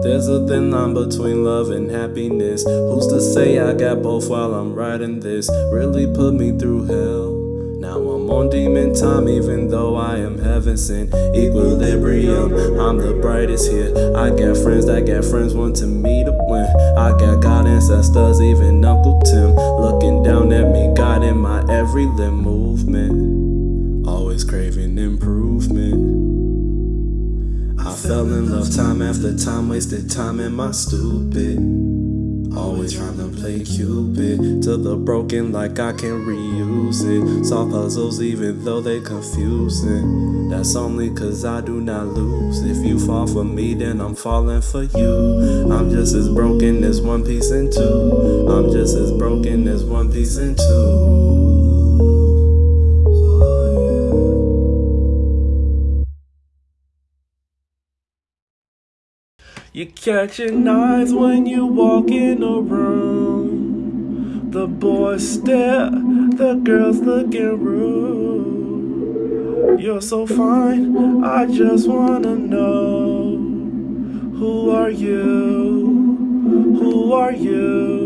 There's a thin line between love and happiness. Who's to say I got both while I'm writing this? Really put me through hell. Now I'm on demon time, even though I am heaven sent. Equilibrium, I'm the brightest here. I got friends that got friends wanting me to win. I got God ancestors, even Uncle Tim, looking down at me, guiding my every limb movement. Always craving improvement. I fell in love time after time, wasted time in my stupid. Always trying to play Cupid to the broken like I can reuse it. Solve puzzles even though they confusing. That's only cause I do not lose. If you fall for me, then I'm falling for you. I'm just as broken as one piece in two. I'm just as broken as one piece in two. You catching eyes when you walk in a room. The boys stare, the girls looking rude. You're so fine, I just wanna know Who are you? Who are you?